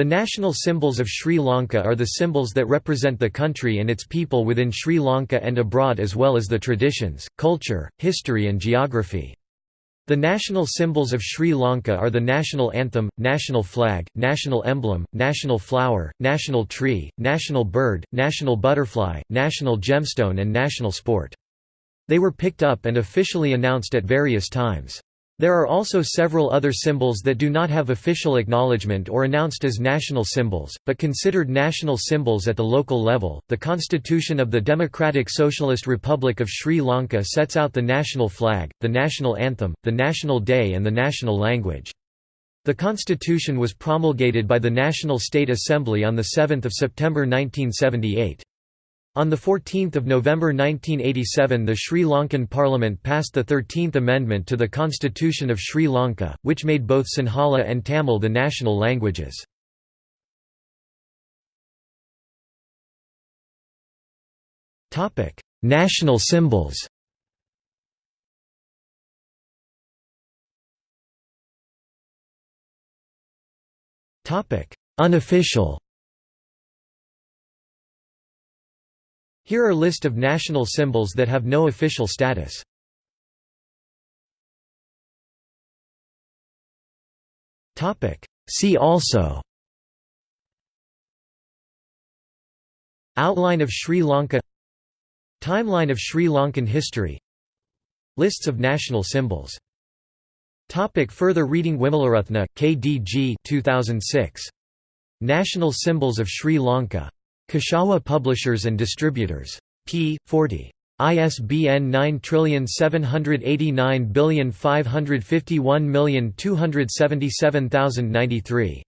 The national symbols of Sri Lanka are the symbols that represent the country and its people within Sri Lanka and abroad as well as the traditions, culture, history and geography. The national symbols of Sri Lanka are the national anthem, national flag, national emblem, national flower, national tree, national bird, national butterfly, national gemstone and national sport. They were picked up and officially announced at various times. There are also several other symbols that do not have official acknowledgement or announced as national symbols, but considered national symbols at the local level. The Constitution of the Democratic Socialist Republic of Sri Lanka sets out the national flag, the national anthem, the national day, and the national language. The constitution was promulgated by the National State Assembly on 7 September 1978. On 14 November 1987 the Sri Lankan Parliament passed the 13th Amendment to the Constitution of Sri Lanka, which made both Sinhala and Tamil the national languages. national symbols Unofficial Here are list of national symbols that have no official status. See also Outline of Sri Lanka Timeline of Sri Lankan history Lists of national symbols Topic further reading Wimalaratne, K. D. G. 2006. National Symbols of Sri Lanka. Kashawa Publishers and Distributors. p. 40. ISBN 9789551277093.